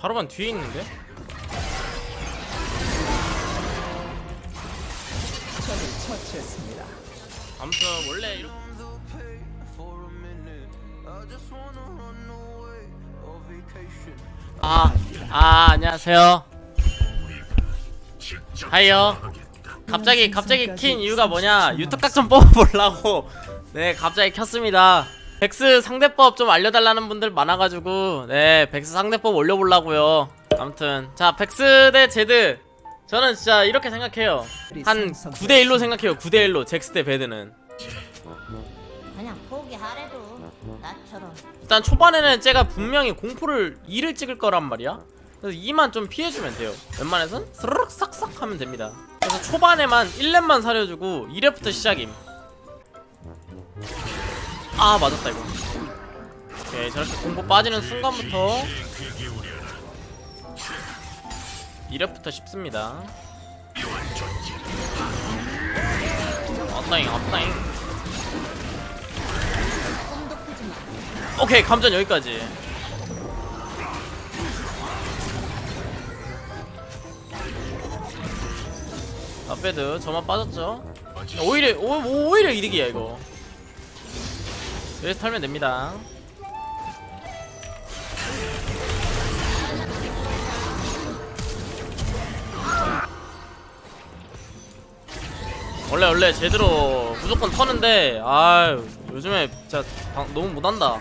자르반 뒤에 있는데? 아무튼 원래 이렇게 아, 아 안녕하세요. 하이요. 갑자기 갑자기 킨 이유가 뭐냐? 유튜브 각좀 뽑아보려고 네 갑자기 켰습니다. 백스 상대법 좀 알려달라는 분들 많아가지고 네 백스 상대법 올려보려고요. 아무튼 자 백스 대 제드 저는 진짜 이렇게 생각해요. 한 9대 1로 생각해요. 9대 1로 잭스 대 베드는. 그냥 포기하래도 나처럼 일단 초반에는 제가 분명히 공포를 2를 찍을 거란 말이야 그래서 2만 좀 피해주면 돼요 웬만해선 스르륵 싹싹 하면 됩니다 그래서 초반에만 1렙만 사려주고 2렙부터 시작임 아 맞았다 이거. 오케이 저렇게 공포 빠지는 순간부터 2렙부터 쉽습니다. 꾸지 마 오케이 감전 여기까지. 아베드. 저만 빠졌죠? 오히려 오, 오- 오히려 이득이야 이거 여기서 털면 됩니다. 원래 원래 제대로 무조건 터는데 아유 요즘에 진짜 방- 너무 못한다.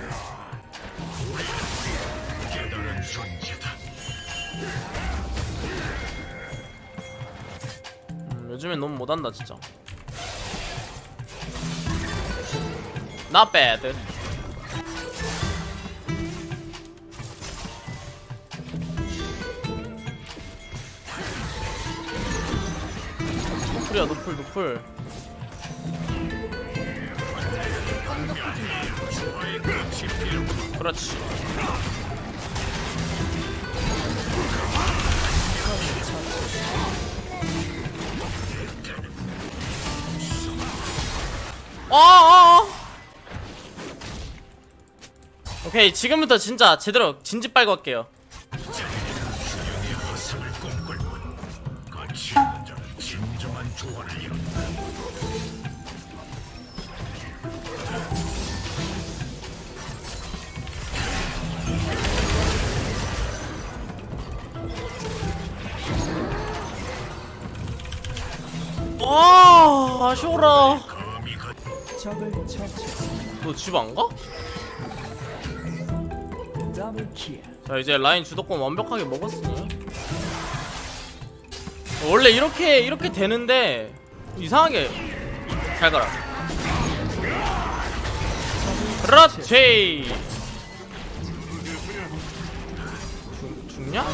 음, 요즘엔 너무 못한다 진짜 Not bad. 노플이야 노플 노플. 그렇지. 어 오케이 지금부터 진짜 제대로 진지 빨고 할게요 아 아쉬워라 처치했습니다. 너집 안 가? 자 이제 라인 주도권 완벽하게 먹었으니 원래 이렇게 이렇게 되는데 이상하게 잘 가라 그렇지 죽, 죽냐?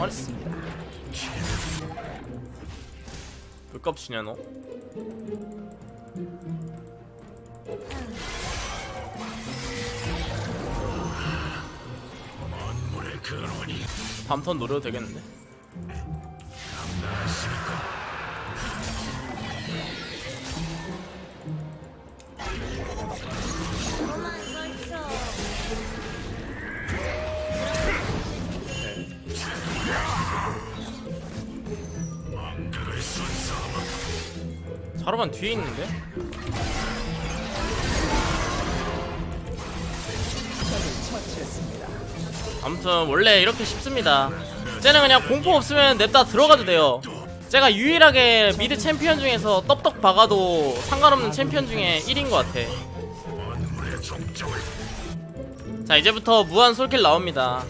아니. 불값치냐 너? 다음 턴 노려도 되겠는데? 자르반 뒤에 있는데? 아무튼 원래 이렇게 쉽습니다. 쟤는 그냥 공포 없으면 냅다 들어가도 돼요. 제가 유일하게 mid 챔피언 중에서 떡떡 박아도 상관없는 챔피언 중에 1인 것 같아. 자 이제부터 무한 솔킬 나옵니다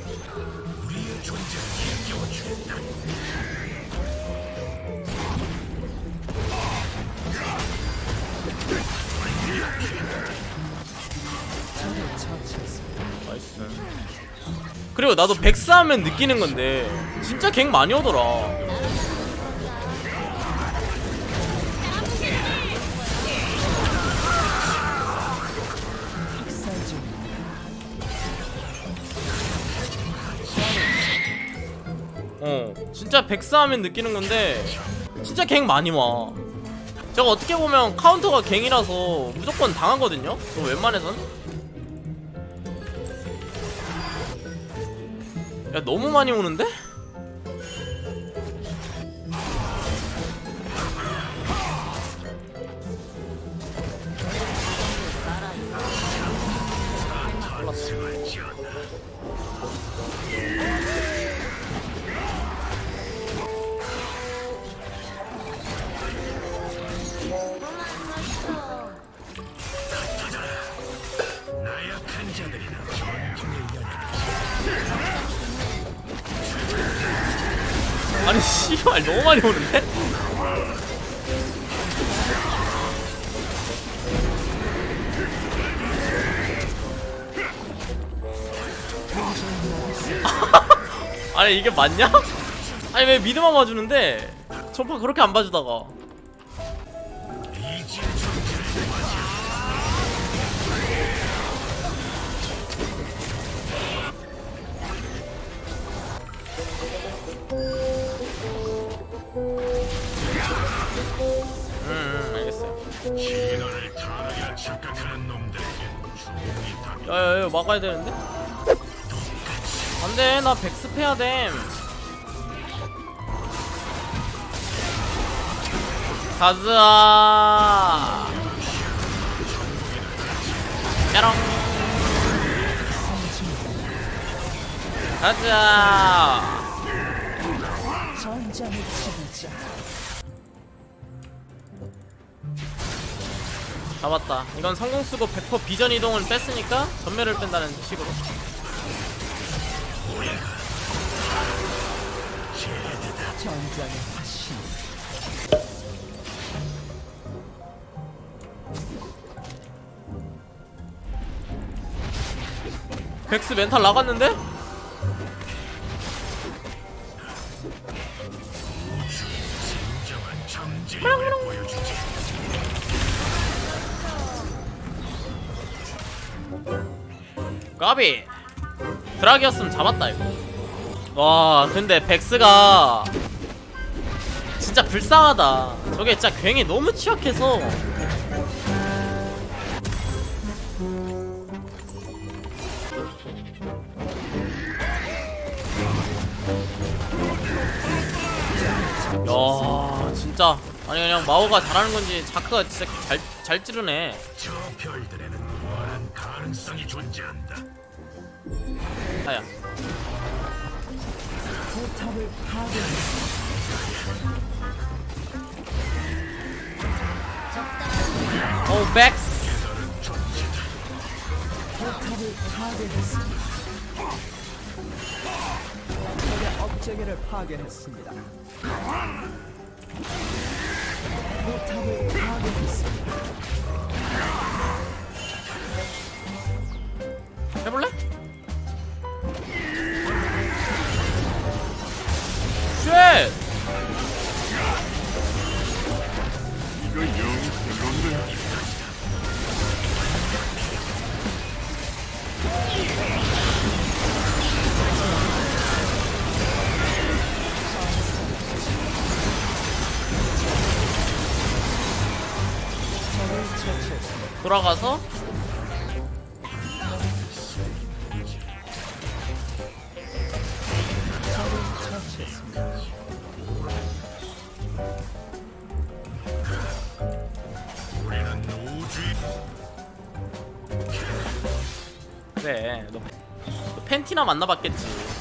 그리고 나도 백스 하면 느끼는 건데 진짜 갱 많이 오더라. 어 진짜 백스 하면 느끼는 건데 진짜 갱 많이 와. 저거 어떻게 보면 카운터가 갱이라서 무조건 당하거든요? 저 웬만해선 야 너무 많이 오는데? 씨발 너무 많이 오는데? 아니 이게 맞냐? 아니 왜 미드만 봐주는데 전파 그렇게 안 봐주다가 착각하는 놈들에게 다 야야야 막아야 되는데? 안돼 나 백스 해야 됨. 가즈아. 짜롱. 가즈아. 전장의 지배자. 잡았다 이건 성공 쓰고 100% 비전 이동을 뺐으니까 전멸을 뺀다는 식으로. 백스 멘탈 나갔는데? 진정한 점진을 보여주지 까비. 드라기였으면 잡았다 이거. 와 근데 백스가 진짜 불쌍하다. 저게 진짜 괜히 너무 취약해서. 야 진짜 아니 그냥 마오가 잘하는 건지 자크가 진짜 잘, 잘 찌르네 저 별들에는 무한한 가능성이 존재한다 아야. 오 백스 포탑을 파괴했습니다. 적의 업체계를 파괴했습니다. 포탑을 파괴했습니다. 해볼래? 쉣! 적을 처치했습니 돌아가서 그래 너, 너 팬티나 만나봤겠지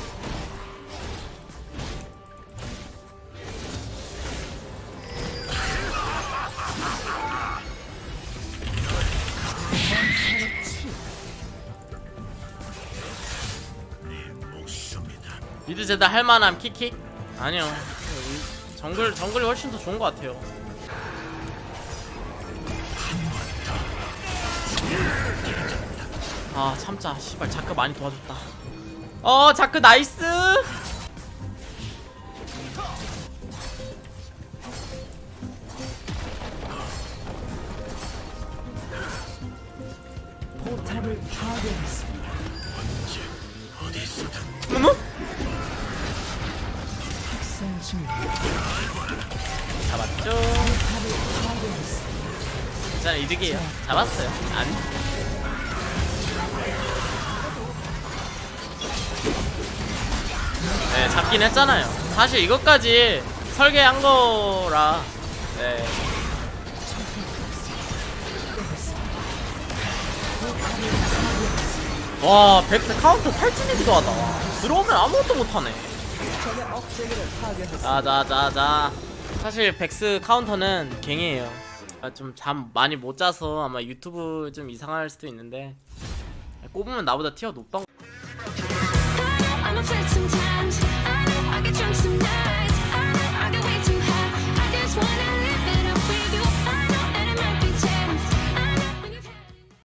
미드 제다 할만함 킥킥? 아니요 정글 정글이 훨씬 더 좋은 것 같아요 아 참자 씨발 자크 많이 도와줬다 어 자크 나이스 포탑을 파괴했습니다. 어디서든 어머 학생 중입니다. 잡았죠. 괜찮아 이득이에요 잡았어요 안 네, 잡긴 했잖아요. 사실 이것까지 설계한 거라. 네. 와, 백스 카운터 탈진이기도 하다. 와, 들어오면 아무것도 못하네. 자자자자. 사실 백스 카운터는 갱이에요. 아, 좀잠 많이 못 자서 아마 유튜브 좀 이상할 수도 있는데 꼽으면 나보다 티어 높다